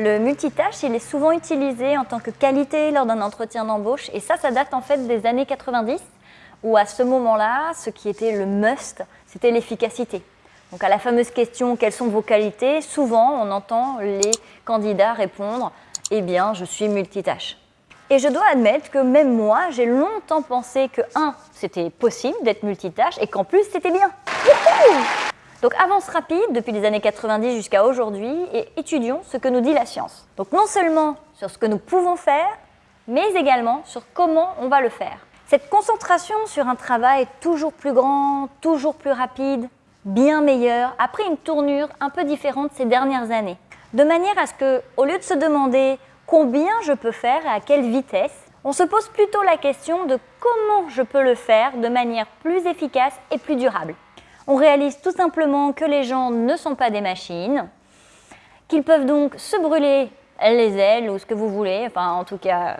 Le multitâche, il est souvent utilisé en tant que qualité lors d'un entretien d'embauche et ça, ça date en fait des années 90 où à ce moment-là, ce qui était le must, c'était l'efficacité. Donc à la fameuse question « quelles sont vos qualités ?», souvent on entend les candidats répondre « eh bien, je suis multitâche ». Et je dois admettre que même moi, j'ai longtemps pensé que, un, c'était possible d'être multitâche et qu'en plus, c'était bien. Donc avance rapide depuis les années 90 jusqu'à aujourd'hui et étudions ce que nous dit la science. Donc non seulement sur ce que nous pouvons faire, mais également sur comment on va le faire. Cette concentration sur un travail toujours plus grand, toujours plus rapide, bien meilleur, a pris une tournure un peu différente ces dernières années. De manière à ce que, au lieu de se demander combien je peux faire et à quelle vitesse, on se pose plutôt la question de comment je peux le faire de manière plus efficace et plus durable. On réalise tout simplement que les gens ne sont pas des machines, qu'ils peuvent donc se brûler les ailes ou ce que vous voulez, enfin en tout cas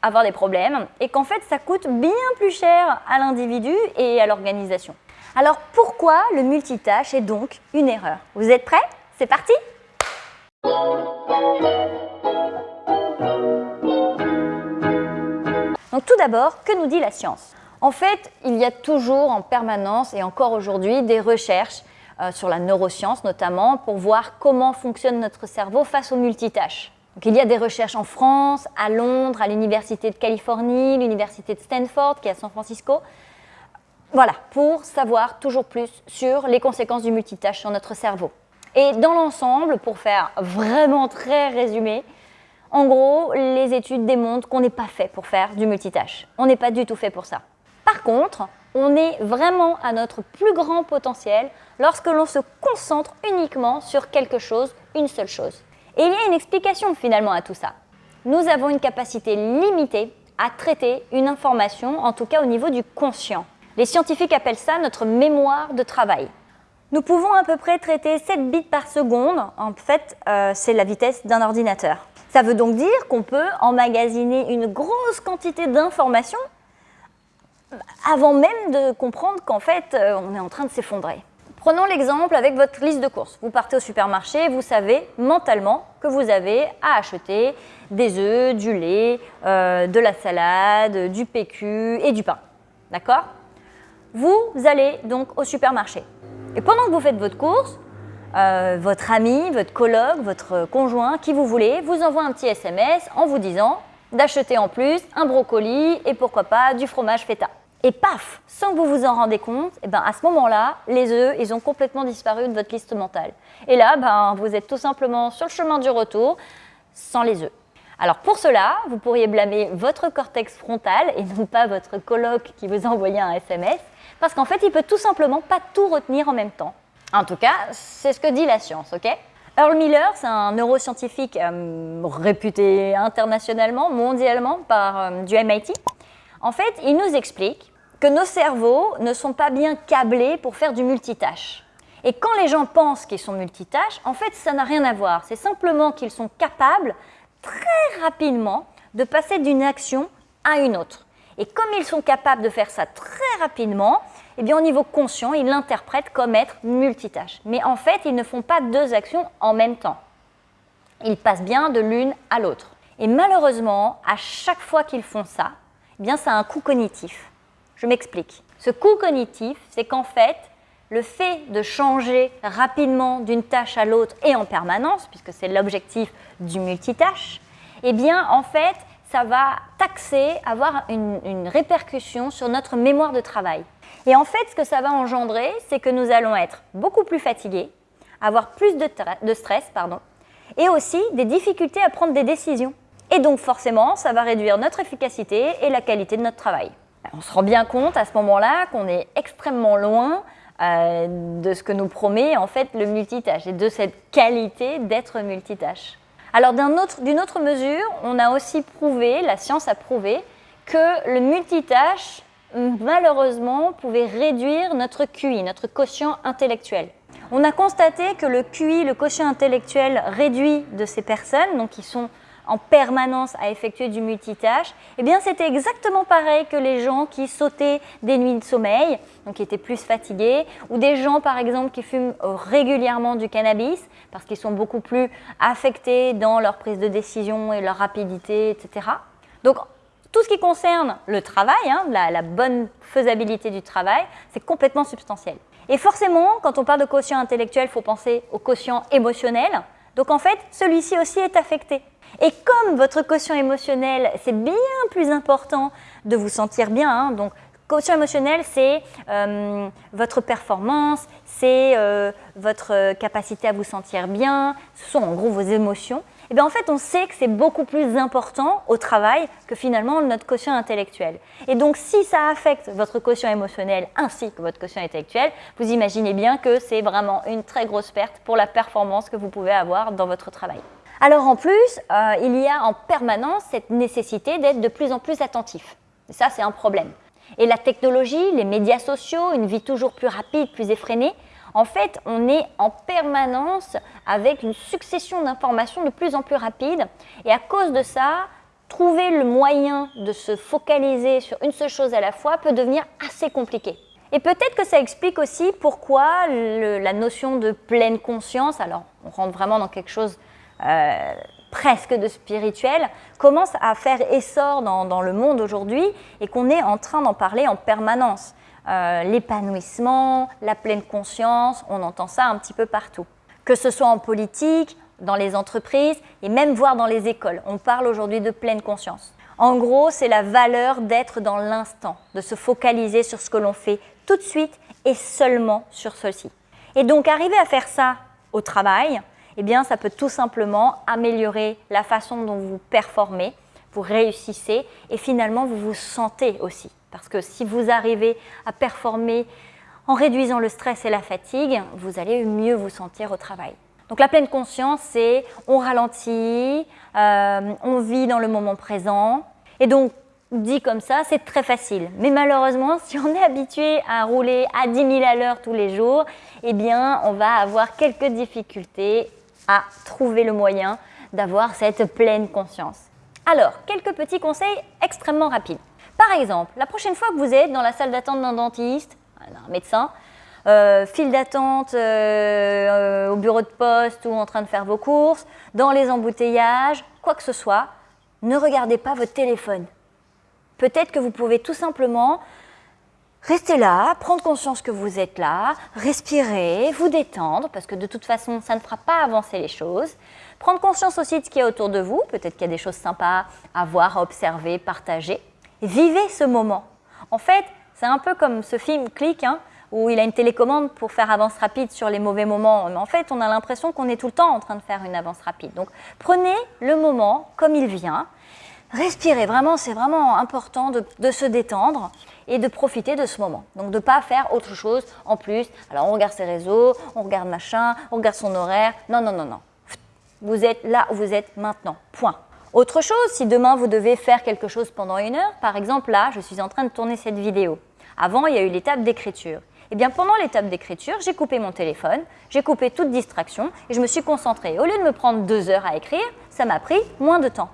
avoir des problèmes, et qu'en fait ça coûte bien plus cher à l'individu et à l'organisation. Alors pourquoi le multitâche est donc une erreur? Vous êtes prêts? C'est parti! Donc tout d'abord, que nous dit la science? En fait, il y a toujours en permanence et encore aujourd'hui des recherches euh, sur la neuroscience notamment pour voir comment fonctionne notre cerveau face aux multitâches. il y a des recherches en France, à Londres, à l'Université de Californie, l'Université de Stanford qui est à San Francisco. Voilà, pour savoir toujours plus sur les conséquences du multitâche sur notre cerveau. Et dans l'ensemble, pour faire vraiment très résumé, en gros, les études démontrent qu'on n'est pas fait pour faire du multitâche. On n'est pas du tout fait pour ça. Par contre, on est vraiment à notre plus grand potentiel lorsque l'on se concentre uniquement sur quelque chose, une seule chose. Et il y a une explication finalement à tout ça. Nous avons une capacité limitée à traiter une information, en tout cas au niveau du conscient. Les scientifiques appellent ça notre mémoire de travail. Nous pouvons à peu près traiter 7 bits par seconde, en fait euh, c'est la vitesse d'un ordinateur. Ça veut donc dire qu'on peut emmagasiner une grosse quantité d'informations avant même de comprendre qu'en fait, euh, on est en train de s'effondrer. Prenons l'exemple avec votre liste de courses. Vous partez au supermarché, vous savez mentalement que vous avez à acheter des œufs, du lait, euh, de la salade, du PQ et du pain. D'accord? Vous allez donc au supermarché. Et pendant que vous faites votre course, euh, votre ami, votre coloc, votre conjoint, qui vous voulez, vous envoie un petit SMS en vous disant d'acheter en plus un brocoli et pourquoi pas du fromage feta. Et paf, sans que vous vous en rendez compte, et eh ben à ce moment-là, les œufs, ils ont complètement disparu de votre liste mentale. Et là, ben, vous êtes tout simplement sur le chemin du retour sans les œufs. Alors pour cela, vous pourriez blâmer votre cortex frontal et non pas votre coloc qui vous a envoyé un SMS, parce qu'en fait, il peut tout simplement pas tout retenir en même temps. En tout cas, c'est ce que dit la science, ok? Earl Miller, c'est un neuroscientifique euh, réputé internationalement, mondialement par euh, du MIT. En fait, il nous explique que nos cerveaux ne sont pas bien câblés pour faire du multitâche. Et quand les gens pensent qu'ils sont multitâches, en fait, ça n'a rien à voir. C'est simplement qu'ils sont capables très rapidement de passer d'une action à une autre. Et comme ils sont capables de faire ça très rapidement, eh bien, au niveau conscient, ils l'interprètent comme être multitâche. Mais en fait, ils ne font pas deux actions en même temps. Ils passent bien de l'une à l'autre. Et malheureusement, à chaque fois qu'ils font ça, eh bien, ça a un coût cognitif. Je m'explique. Ce coût cognitif, c'est qu'en fait, le fait de changer rapidement d'une tâche à l'autre et en permanence, puisque c'est l'objectif du multitâche, eh bien, en fait, ça va taxer, avoir une, répercussion sur notre mémoire de travail. Et en fait, ce que ça va engendrer, c'est que nous allons être beaucoup plus fatigués, avoir plus de, de stress, pardon, et aussi des difficultés à prendre des décisions. Et donc forcément, ça va réduire notre efficacité et la qualité de notre travail. On se rend bien compte à ce moment-là qu'on est extrêmement loin euh, de ce que nous promet en fait le multitâche et de cette qualité d'être multitâche. Alors d'une autre, autre mesure, on a aussi prouvé, la science a prouvé, que le multitâche malheureusement pouvait réduire notre QI, notre quotient intellectuel. On a constaté que le QI, le quotient intellectuel réduit de ces personnes, donc qui sont en permanence à effectuer du multitâche, eh bien c'était exactement pareil que les gens qui sautaient des nuits de sommeil, donc qui étaient plus fatigués, ou des gens par exemple qui fument régulièrement du cannabis, parce qu'ils sont beaucoup plus affectés dans leur prise de décision et leur rapidité, etc. Donc tout ce qui concerne le travail, hein, la, la bonne faisabilité du travail, c'est complètement substantiel. Et forcément, quand on parle de quotient intellectuel, il faut penser au quotient émotionnel. Donc en fait, celui-ci aussi est affecté. Et comme votre quotient émotionnel, c'est bien plus important de vous sentir bien, hein, donc quotient émotionnel, c'est euh, votre performance, c'est euh, votre capacité à vous sentir bien, ce sont en gros vos émotions. Et bien en fait, on sait que c'est beaucoup plus important au travail que finalement notre quotient intellectuel. Et donc, si ça affecte votre quotient émotionnel ainsi que votre quotient intellectuel, vous imaginez bien que c'est vraiment une très grosse perte pour la performance que vous pouvez avoir dans votre travail. Alors en plus, euh, il y a en permanence cette nécessité d'être de plus en plus attentif. Et ça, c'est un problème. Et la technologie, les médias sociaux, une vie toujours plus rapide, plus effrénée, en fait, on est en permanence avec une succession d'informations de plus en plus rapide. Et à cause de ça, trouver le moyen de se focaliser sur une seule chose à la fois peut devenir assez compliqué. Et peut-être que ça explique aussi pourquoi la notion de pleine conscience, alors on rentre vraiment dans quelque chose euh, presque de spirituel, commence à faire essor dans le monde aujourd'hui et qu'on est en train d'en parler en permanence. Euh, l'épanouissement, la pleine conscience, on entend ça un petit peu partout. Que ce soit en politique, dans les entreprises et même voir dans les écoles. On parle aujourd'hui de pleine conscience. En gros, c'est la valeur d'être dans l'instant, de se focaliser sur ce que l'on fait tout de suite et seulement sur ceci. Et donc, arriver à faire ça au travail, eh bien, ça peut tout simplement améliorer la façon dont vous performez, vous réussissez et finalement, vous vous sentez aussi. Parce que si vous arrivez à performer en réduisant le stress et la fatigue, vous allez mieux vous sentir au travail. Donc la pleine conscience, c'est on ralentit, euh, on vit dans le moment présent. Et donc, dit comme ça, c'est très facile. Mais malheureusement, si on est habitué à rouler à 10 000 à l'heure tous les jours, eh bien, on va avoir quelques difficultés à trouver le moyen d'avoir cette pleine conscience. Alors, quelques petits conseils extrêmement rapides. Par exemple, la prochaine fois que vous êtes dans la salle d'attente d'un dentiste, d'un médecin, euh, file d'attente euh, euh, au bureau de poste ou en train de faire vos courses, dans les embouteillages, quoi que ce soit, ne regardez pas votre téléphone. Peut-être que vous pouvez tout simplement rester là, prendre conscience que vous êtes là, respirer, vous détendre, parce que de toute façon, ça ne fera pas avancer les choses. Prendre conscience aussi de ce qu'il y a autour de vous, peut-être qu'il y a des choses sympas à voir, à observer, partager. Vivez ce moment. En fait, c'est un peu comme ce film Click, hein, où il a une télécommande pour faire avance rapide sur les mauvais moments. Mais en fait, on a l'impression qu'on est tout le temps en train de faire une avance rapide. Donc, prenez le moment comme il vient. Respirez, vraiment, c'est vraiment important de, se détendre et de profiter de ce moment. Donc, de ne pas faire autre chose en plus. Alors, on regarde ses réseaux, on regarde machin, on regarde son horaire. Non, non, non, non. Vous êtes là où vous êtes maintenant. Point. Autre chose, si demain vous devez faire quelque chose pendant une heure, par exemple là, je suis en train de tourner cette vidéo. Avant, il y a eu l'étape d'écriture. Eh bien pendant l'étape d'écriture, j'ai coupé mon téléphone, j'ai coupé toute distraction et je me suis concentrée. Au lieu de me prendre deux heures à écrire, ça m'a pris moins de temps.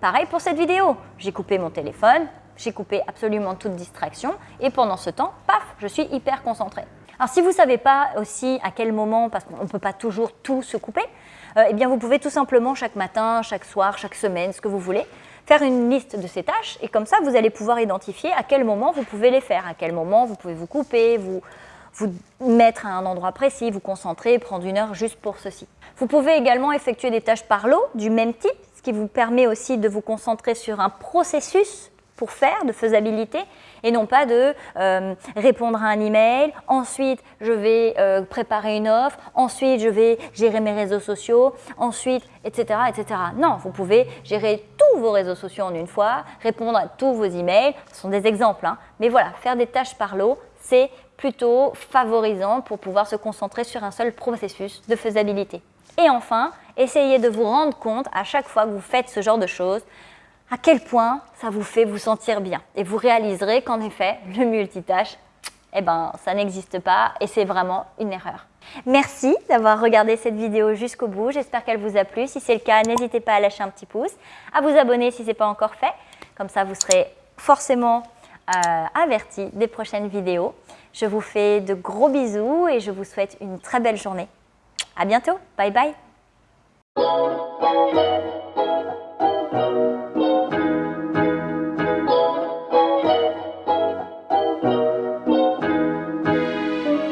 Pareil pour cette vidéo, j'ai coupé mon téléphone, j'ai coupé absolument toute distraction et pendant ce temps, paf, je suis hyper concentrée. Alors si vous ne savez pas aussi à quel moment, parce qu'on ne peut pas toujours tout se couper, euh, eh bien vous pouvez tout simplement chaque matin, chaque soir, chaque semaine, ce que vous voulez, faire une liste de ces tâches et comme ça vous allez pouvoir identifier à quel moment vous pouvez les faire, à quel moment vous pouvez vous couper, vous, vous mettre à un endroit précis, vous concentrer, prendre une heure juste pour ceci. Vous pouvez également effectuer des tâches par lot du même type, qui vous permet aussi de vous concentrer sur un processus pour faire, de faisabilité, et non pas de euh, répondre à un email, ensuite je vais euh, préparer une offre, ensuite je vais gérer mes réseaux sociaux, ensuite, etc., etc. Non, vous pouvez gérer tous vos réseaux sociaux en une fois, répondre à tous vos emails, ce sont des exemples, hein. mais voilà, faire des tâches par lot, c'est plutôt favorisant pour pouvoir se concentrer sur un seul processus de faisabilité. Et enfin, essayez de vous rendre compte à chaque fois que vous faites ce genre de choses à quel point ça vous fait vous sentir bien. Et vous réaliserez qu'en effet, le multitâche, eh ben, ça n'existe pas et c'est vraiment une erreur. Merci d'avoir regardé cette vidéo jusqu'au bout. J'espère qu'elle vous a plu. Si c'est le cas, n'hésitez pas à lâcher un petit pouce, à vous abonner si ce n'est pas encore fait. Comme ça, vous serez forcément euh, averti des prochaines vidéos. Je vous fais de gros bisous et je vous souhaite une très belle journée. À bientôt. Bye bye. you.